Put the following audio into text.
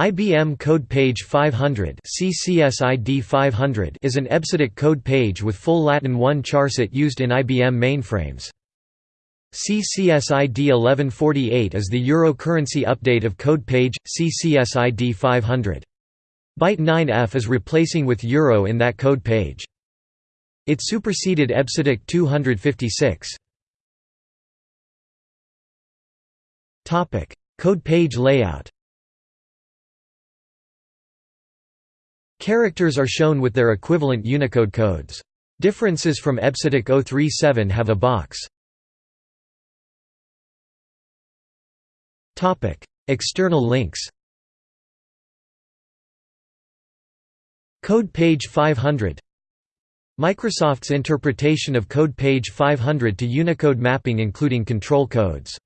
IBM Code Page 500 CCSID 500 is an EBCDIC code page with full Latin 1 charset used in IBM mainframes. CCSID 1148 is the Euro currency update of code page, CCSID 500. Byte 9F is replacing with Euro in that code page. It superseded EBCDIC 256. Code page layout Characters are shown with their equivalent Unicode codes. Differences from EBCDIC 037 have a box. External links Code page 500 Microsoft's interpretation of Code page 500 to Unicode mapping including control codes